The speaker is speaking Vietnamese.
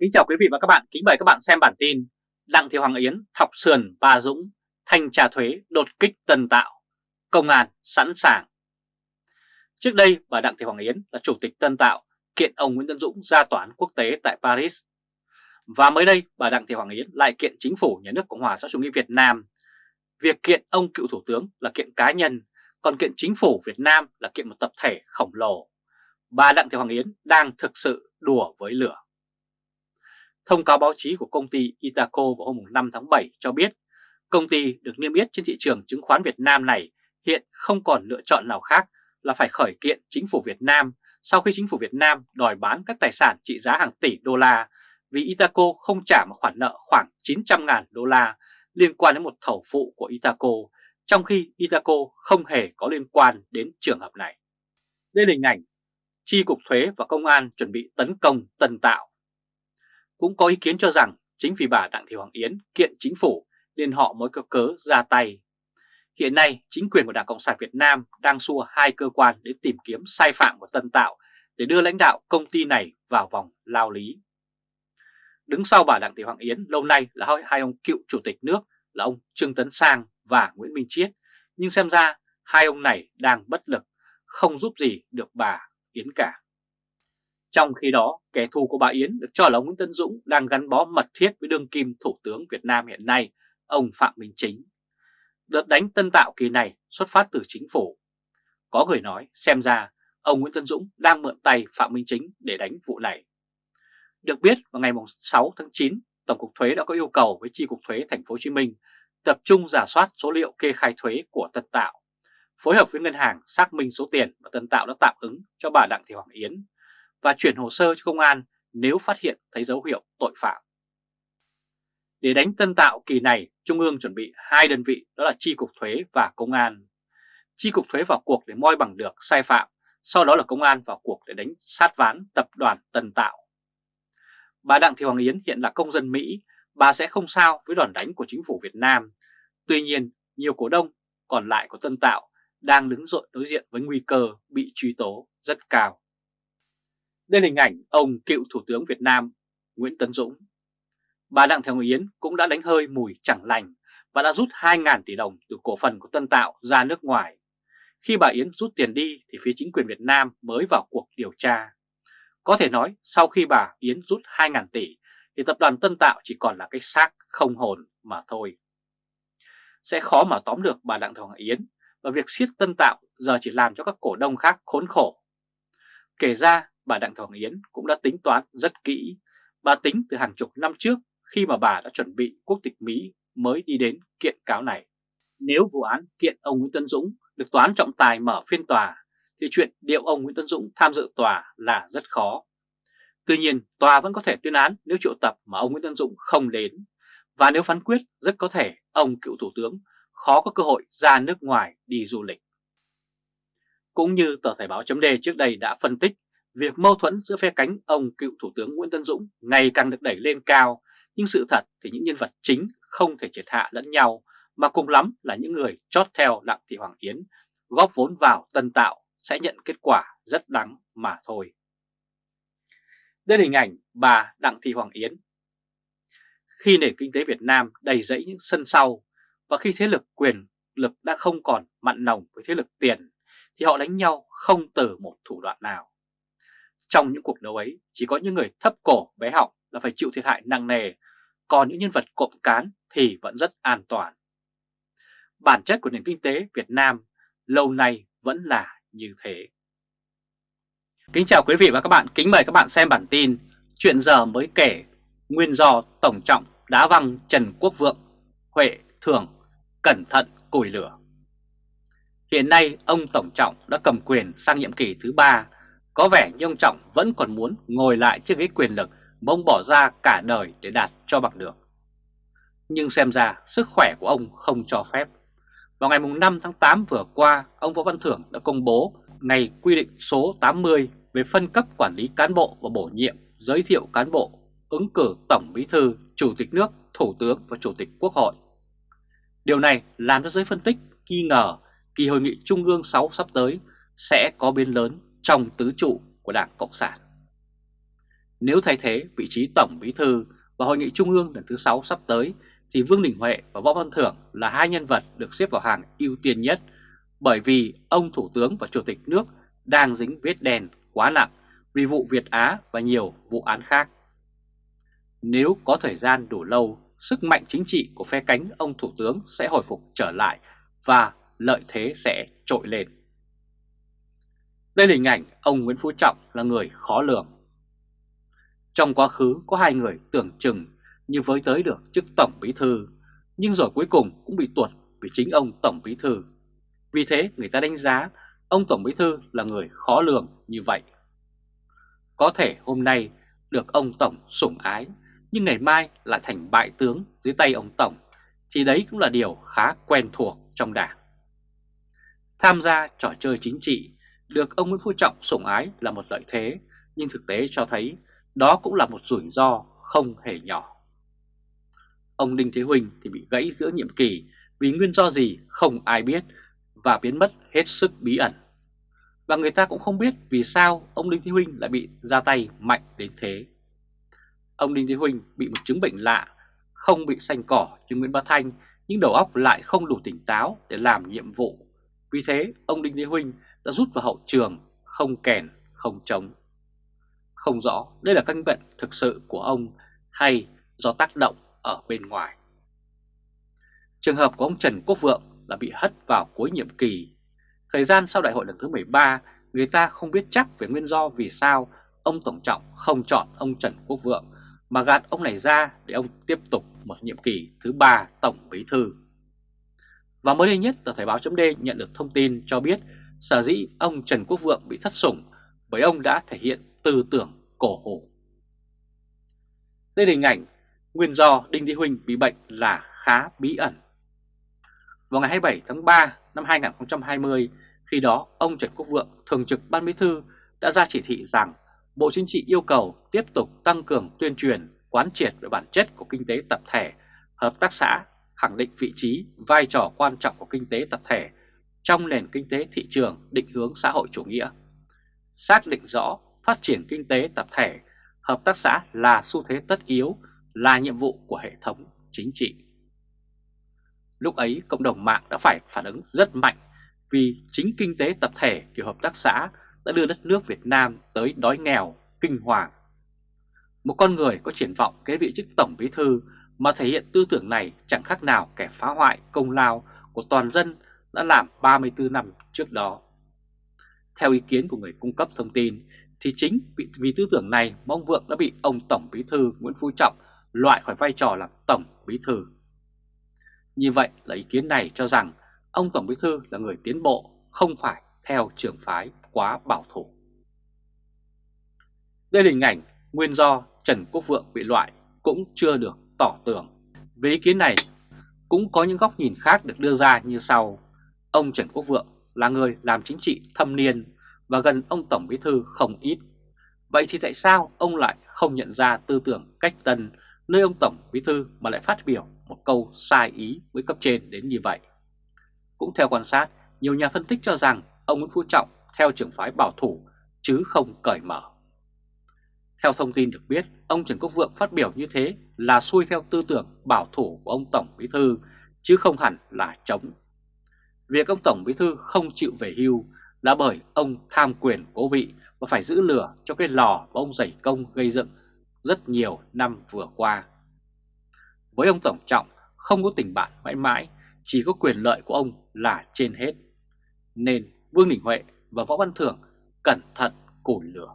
Kính chào quý vị và các bạn, kính mời các bạn xem bản tin Đặng Thị Hoàng Yến thọc sườn Ba Dũng, thanh trà thuế đột kích Tân Tạo, công an sẵn sàng. Trước đây bà Đặng Thị Hoàng Yến là chủ tịch Tân Tạo kiện ông Nguyễn Tân Dũng ra tòa án quốc tế tại Paris. Và mới đây bà Đặng Thị Hoàng Yến lại kiện chính phủ nhà nước Cộng hòa xã chủ nghĩa Việt Nam. Việc kiện ông cựu thủ tướng là kiện cá nhân, còn kiện chính phủ Việt Nam là kiện một tập thể khổng lồ. Bà Đặng Thị Hoàng Yến đang thực sự đùa với lửa. Thông cáo báo chí của công ty Itaco vào hôm 5 tháng 7 cho biết công ty được niêm yết trên thị trường chứng khoán Việt Nam này hiện không còn lựa chọn nào khác là phải khởi kiện chính phủ Việt Nam sau khi chính phủ Việt Nam đòi bán các tài sản trị giá hàng tỷ đô la vì Itaco không trả một khoản nợ khoảng 900.000 đô la liên quan đến một thầu phụ của Itaco, trong khi Itaco không hề có liên quan đến trường hợp này. Đây là hình ảnh Chi cục thuế và công an chuẩn bị tấn công Tân Tạo. Cũng có ý kiến cho rằng chính vì bà Đặng Thị Hoàng Yến kiện chính phủ nên họ mới có cớ ra tay. Hiện nay, chính quyền của Đảng Cộng sản Việt Nam đang xua hai cơ quan để tìm kiếm sai phạm của Tân Tạo để đưa lãnh đạo công ty này vào vòng lao lý. Đứng sau bà Đặng Thị Hoàng Yến lâu nay là hai ông cựu chủ tịch nước là ông Trương Tấn Sang và Nguyễn Minh Chiết, nhưng xem ra hai ông này đang bất lực, không giúp gì được bà Yến cả. Trong khi đó, kẻ thù của bà Yến được cho là ông Nguyễn Tân Dũng đang gắn bó mật thiết với đương kim Thủ tướng Việt Nam hiện nay, ông Phạm Minh Chính. Đợt đánh tân tạo kỳ này xuất phát từ chính phủ. Có người nói xem ra ông Nguyễn Tân Dũng đang mượn tay Phạm Minh Chính để đánh vụ này. Được biết vào ngày 6 tháng 9, Tổng cục Thuế đã có yêu cầu với Chi cục Thuế Thành phố Hồ Chí Minh tập trung giả soát số liệu kê khai thuế của Tân Tạo, phối hợp với ngân hàng xác minh số tiền mà Tân Tạo đã tạm ứng cho bà Đặng Thị Hoàng Yến và chuyển hồ sơ cho công an nếu phát hiện thấy dấu hiệu tội phạm. Để đánh Tân Tạo kỳ này, Trung ương chuẩn bị hai đơn vị đó là Chi cục Thuế và Công an. Chi cục Thuế vào cuộc để moi bằng được sai phạm, sau đó là Công an vào cuộc để đánh sát ván tập đoàn Tân Tạo. Bà Đặng Thị Hoàng Yến hiện là công dân Mỹ, bà sẽ không sao với đòn đánh của chính phủ Việt Nam. Tuy nhiên, nhiều cổ đông còn lại của Tân Tạo đang đứng dội đối diện với nguy cơ bị truy tố rất cao. Đây là hình ảnh ông cựu Thủ tướng Việt Nam Nguyễn Tấn Dũng. Bà Đặng Thị Hồng Yến cũng đã đánh hơi mùi chẳng lành và đã rút 2.000 tỷ đồng từ cổ phần của Tân Tạo ra nước ngoài. Khi bà Yến rút tiền đi thì phía chính quyền Việt Nam mới vào cuộc điều tra. Có thể nói sau khi bà Yến rút 2.000 tỷ thì tập đoàn Tân Tạo chỉ còn là cái xác không hồn mà thôi. Sẽ khó mà tóm được bà Đặng Thị Hồng Yến và việc siết Tân Tạo giờ chỉ làm cho các cổ đông khác khốn khổ. Kể ra bà Đặng Thảo Yến cũng đã tính toán rất kỹ. Bà tính từ hàng chục năm trước khi mà bà đã chuẩn bị quốc tịch Mỹ mới đi đến kiện cáo này. Nếu vụ án kiện ông Nguyễn Tân Dũng được toán trọng tài mở phiên tòa thì chuyện điệu ông Nguyễn Tân Dũng tham dự tòa là rất khó. Tuy nhiên, tòa vẫn có thể tuyên án nếu triệu tập mà ông Nguyễn Tân Dũng không đến. Và nếu phán quyết, rất có thể ông cựu thủ tướng khó có cơ hội ra nước ngoài đi du lịch. Cũng như tờ Thời báo chấm trước đây đã phân tích, việc mâu thuẫn giữa phe cánh ông cựu Thủ tướng Nguyễn Tân Dũng ngày càng được đẩy lên cao, nhưng sự thật thì những nhân vật chính không thể triệt hạ lẫn nhau, mà cùng lắm là những người chót theo Đặng Thị Hoàng Yến, góp vốn vào tân tạo sẽ nhận kết quả rất đắng mà thôi. Đây là hình ảnh bà Đặng Thị Hoàng Yến. Khi nền kinh tế Việt Nam đầy rẫy những sân sau và khi thế lực quyền lực đã không còn mặn nồng với thế lực tiền thì họ đánh nhau không từ một thủ đoạn nào. Trong những cuộc đấu ấy chỉ có những người thấp cổ bé họng là phải chịu thiệt hại nặng nề, còn những nhân vật cộng cán thì vẫn rất an toàn. Bản chất của nền kinh tế Việt Nam lâu nay vẫn là như thế. Kính chào quý vị và các bạn, kính mời các bạn xem bản tin Chuyện giờ mới kể Nguyên do Tổng Trọng đá văng Trần Quốc Vượng Huệ Thường cẩn thận củi lửa Hiện nay ông Tổng Trọng đã cầm quyền sang nhiệm kỳ thứ ba có vẻ như ông Trọng vẫn còn muốn ngồi lại chiếc ghế quyền lực Mà ông bỏ ra cả đời để đạt cho bằng được. Nhưng xem ra sức khỏe của ông không cho phép. Vào ngày 5 tháng 8 vừa qua Ông Võ Văn Thưởng đã công bố ngày quy định số 80 về phân cấp quản lý cán bộ và bổ nhiệm, giới thiệu cán bộ, ứng cử Tổng Bí Thư, Chủ tịch nước, Thủ tướng và Chủ tịch Quốc hội. Điều này làm cho giới phân tích nghi ngờ kỳ hội nghị Trung ương 6 sắp tới sẽ có biến lớn trong tứ trụ của Đảng Cộng sản. Nếu thay thế vị trí Tổng Bí Thư và Hội nghị Trung ương lần thứ 6 sắp tới thì Vương Đình Huệ và Võ Văn Thưởng là hai nhân vật được xếp vào hàng ưu tiên nhất bởi vì ông Thủ tướng và Chủ tịch nước đang dính vết đen quá nặng vì vụ Việt Á và nhiều vụ án khác. Nếu có thời gian đủ lâu, sức mạnh chính trị của phe cánh ông Thủ tướng sẽ hồi phục trở lại và lợi thế sẽ trội lên. Đây là hình ảnh ông Nguyễn Phú Trọng là người khó lường. Trong quá khứ có hai người tưởng chừng như với tới được chức Tổng Bí Thư, nhưng rồi cuối cùng cũng bị tuột vì chính ông Tổng Bí Thư. Vì thế người ta đánh giá ông Tổng Bí Thư là người khó lường như vậy. Có thể hôm nay được ông Tổng sủng ái, nhưng ngày mai lại thành bại tướng dưới tay ông Tổng, thì đấy cũng là điều khá quen thuộc trong đảng. Tham gia trò chơi chính trị, được ông Nguyễn Phú Trọng sủng ái là một lợi thế, nhưng thực tế cho thấy đó cũng là một rủi ro không hề nhỏ. Ông Đinh Thế Huỳnh thì bị gãy giữa nhiệm kỳ vì nguyên do gì không ai biết và biến mất hết sức bí ẩn. Và người ta cũng không biết vì sao ông Đinh Thế Huỳnh lại bị ra tay mạnh đến thế. Ông Đinh Thế Huỳnh bị một chứng bệnh lạ, không bị xanh cỏ như Nguyễn Bá Thanh nhưng đầu óc lại không đủ tỉnh táo để làm nhiệm vụ. Vì thế ông Đinh Thế Huỳnh đã rút vào hậu trường, không kèn, không chống. Không rõ đây là căn bệnh thực sự của ông hay do tác động ở bên ngoài. Trường hợp của ông Trần Quốc Vượng là bị hất vào cuối nhiệm kỳ. Thời gian sau đại hội lần thứ 13, người ta không biết chắc về nguyên do vì sao ông Tổng Trọng không chọn ông Trần Quốc Vượng mà gạt ông này ra để ông tiếp tục một nhiệm kỳ thứ ba Tổng Bí Thư. Và mới đây nhất là Thời báo chấm nhận được thông tin cho biết sở dĩ ông Trần Quốc Vượng bị thất sủng bởi ông đã thể hiện tư tưởng cổ hủ. Đây là hình ảnh nguyên do Đinh Thị Huỳnh bị bệnh là khá bí ẩn. Vào ngày 27 tháng 3 năm 2020, khi đó ông Trần Quốc Vượng, Thường trực Ban Bí Thư đã ra chỉ thị rằng Bộ Chính trị yêu cầu tiếp tục tăng cường tuyên truyền, quán triệt về bản chất của kinh tế tập thể, hợp tác xã, khẳng định vị trí, vai trò quan trọng của kinh tế tập thể trong nền kinh tế thị trường định hướng xã hội chủ nghĩa. Xác định rõ phát triển kinh tế tập thể, hợp tác xã là xu thế tất yếu, là nhiệm vụ của hệ thống chính trị. Lúc ấy cộng đồng mạng đã phải phản ứng rất mạnh vì chính kinh tế tập thể kiểu hợp tác xã đã đưa đất nước Việt Nam tới đói nghèo, kinh hoàng. Một con người có triển vọng kế vị chức Tổng Bí Thư mà thể hiện tư tưởng này chẳng khác nào kẻ phá hoại công lao của toàn dân đã làm 34 năm trước đó. Theo ý kiến của người cung cấp thông tin, thì chính vì, tư tưởng này mà ông Vượng đã bị ông Tổng Bí Thư Nguyễn Phú Trọng loại khỏi vai trò làm Tổng Bí Thư. Như vậy là ý kiến này cho rằng ông Tổng Bí Thư là người tiến bộ, không phải theo trường phái quá bảo thủ. Đây là hình ảnh nguyên do Trần Quốc Vượng bị loại cũng chưa được tỏ tường. Về ý kiến này, cũng có những góc nhìn khác được đưa ra như sau. Ông Trần Quốc Vượng là người làm chính trị thâm niên và gần ông Tổng Bí Thư không ít. Vậy thì tại sao ông lại không nhận ra tư tưởng cách tân nơi ông Tổng Bí Thư mà lại phát biểu một câu sai ý với cấp trên đến như vậy? Cũng theo quan sát, nhiều nhà phân tích cho rằng ông Nguyễn Phú Trọng theo trường phái bảo thủ chứ không cởi mở. Theo thông tin được biết, ông Trần Quốc Vượng phát biểu như thế là xuôi theo tư tưởng bảo thủ của ông Tổng Bí Thư chứ không hẳn là chống. Việc ông Tổng Bí Thư không chịu về hưu là bởi ông tham quyền cố vị và phải giữ lửa cho cái lò mà ông dày công gây dựng rất nhiều năm vừa qua. Với ông Tổng Trọng không có tình bạn mãi mãi, chỉ có quyền lợi của ông là trên hết. Nên Vương Đình Huệ và Võ Văn Thưởng cẩn thận củi lửa.